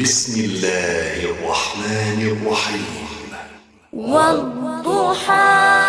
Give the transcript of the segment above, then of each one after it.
بسم الله الرحمن الرحيم. والضحى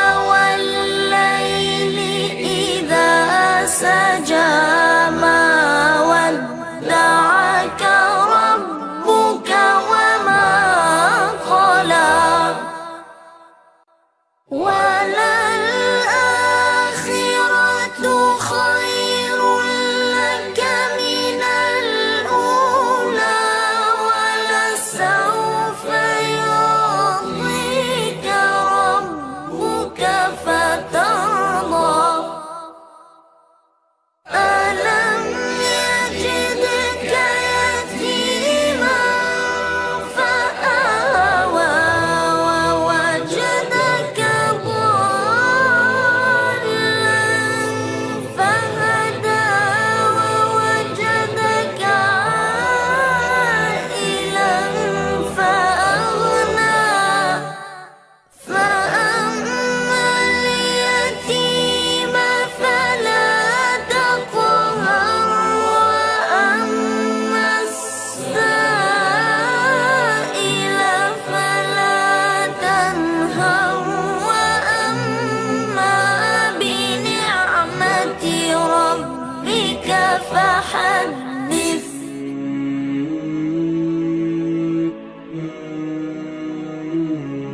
فحنف Mm-hmm.